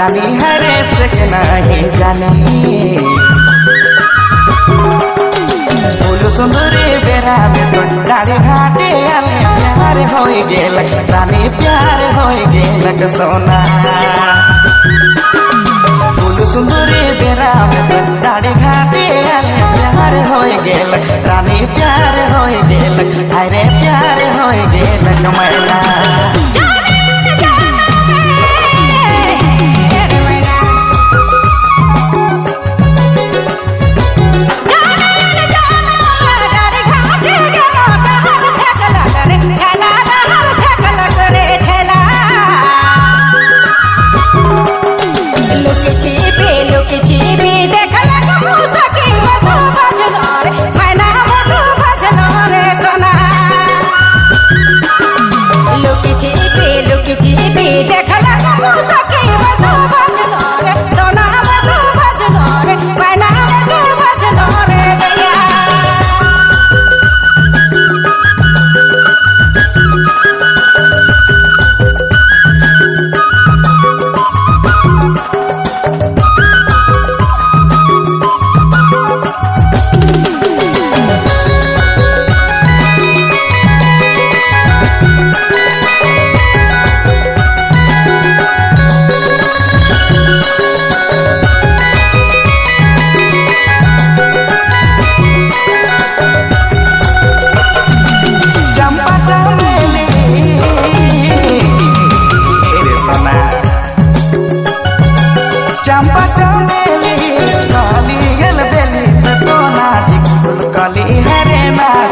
जानी हरे से नहीं जानी। बोलो सुंदरी बेरा में तो डाले घाटे प्यार हो गेल रानी प्यार हो गेल सोना। बोलो सुंदरी बेरा में तो डाले घाटे प्यार हो गेल रानी प्यार हो गेल अरे प्यार हो गेल मैना।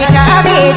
Kita be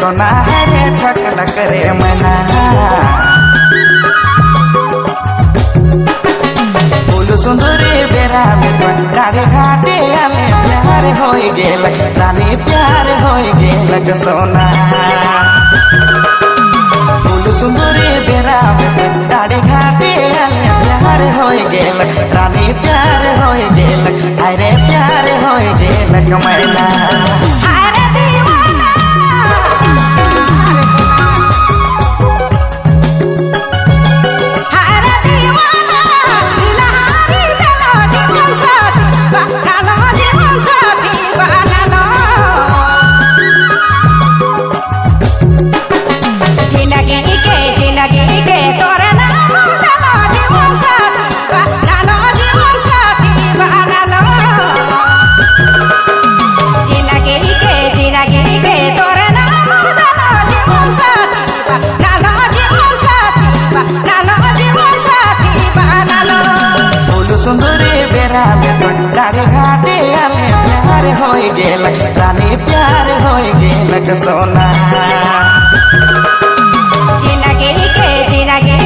सोना हरे ठकल करे मना। फूल सुंदरी बेरा में तो घाटे आले प्यार हो गेल, रानी प्यार हो गेल सोना। फूल सुंदरी बेरा में डाढ़ी घाटे आले प्यार हो गेल, रानी प्यार हो गेल अरे प्यार हो गेल कमैला तारे प्यार हो गए सोना। जिनगे के जिनगे